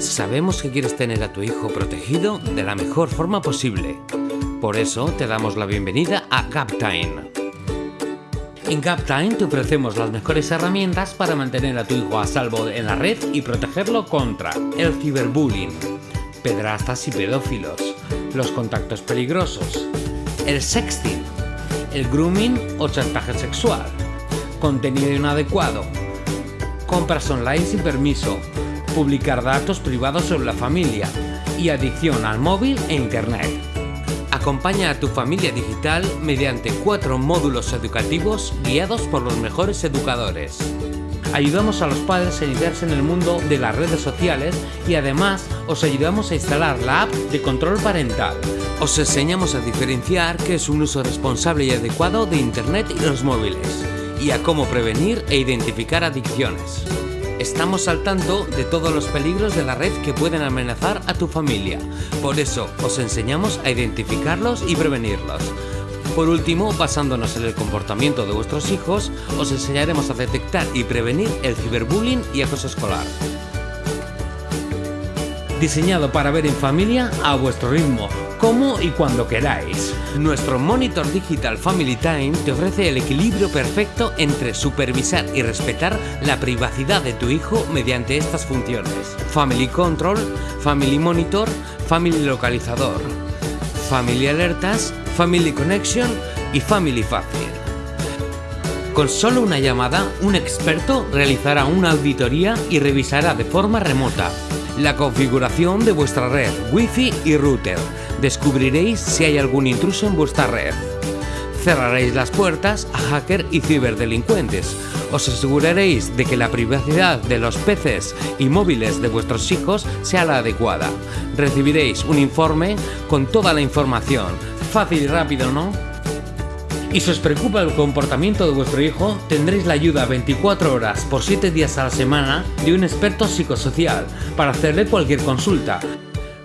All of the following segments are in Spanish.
Sabemos que quieres tener a tu hijo protegido de la mejor forma posible. Por eso te damos la bienvenida a GapTime. En GapTime te ofrecemos las mejores herramientas para mantener a tu hijo a salvo en la red y protegerlo contra el ciberbullying, pedrastas y pedófilos, los contactos peligrosos, el sexting, el grooming o chantaje sexual, contenido inadecuado, compras online sin permiso, publicar datos privados sobre la familia y adicción al móvil e internet. Acompaña a tu familia digital mediante cuatro módulos educativos guiados por los mejores educadores. Ayudamos a los padres a iniciarse en el mundo de las redes sociales y además os ayudamos a instalar la app de control parental. Os enseñamos a diferenciar qué es un uso responsable y adecuado de Internet y los móviles y a cómo prevenir e identificar adicciones. Estamos al tanto de todos los peligros de la red que pueden amenazar a tu familia. Por eso os enseñamos a identificarlos y prevenirlos. Por último, basándonos en el comportamiento de vuestros hijos, os enseñaremos a detectar y prevenir el ciberbullying y acoso escolar. Diseñado para ver en familia a vuestro ritmo, como y cuando queráis. Nuestro Monitor Digital Family Time te ofrece el equilibrio perfecto entre supervisar y respetar la privacidad de tu hijo mediante estas funciones. Family Control, Family Monitor, Family Localizador, Family Alertas, Family Connection y Family Fácil. Con solo una llamada, un experto realizará una auditoría y revisará de forma remota la configuración de vuestra red, wifi y router. Descubriréis si hay algún intruso en vuestra red. Cerraréis las puertas a hacker y ciberdelincuentes. Os aseguraréis de que la privacidad de los PCs y móviles de vuestros hijos sea la adecuada. Recibiréis un informe con toda la información. Fácil y rápido, ¿no? Y si os preocupa el comportamiento de vuestro hijo, tendréis la ayuda 24 horas por 7 días a la semana de un experto psicosocial para hacerle cualquier consulta.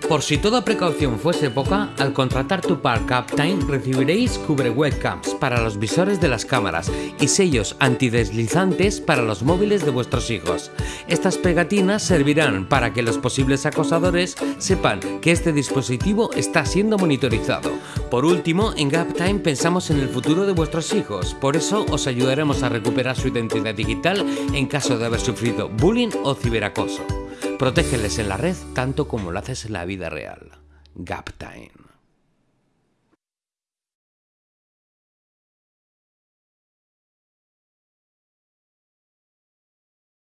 Por si toda precaución fuese poca, al contratar tu Park Uptime recibiréis cubre webcams para los visores de las cámaras y sellos antideslizantes para los móviles de vuestros hijos. Estas pegatinas servirán para que los posibles acosadores sepan que este dispositivo está siendo monitorizado. Por último, en GapTime pensamos en el futuro de vuestros hijos, por eso os ayudaremos a recuperar su identidad digital en caso de haber sufrido bullying o ciberacoso. Protégeles en la red tanto como lo haces en la vida real. GapTime.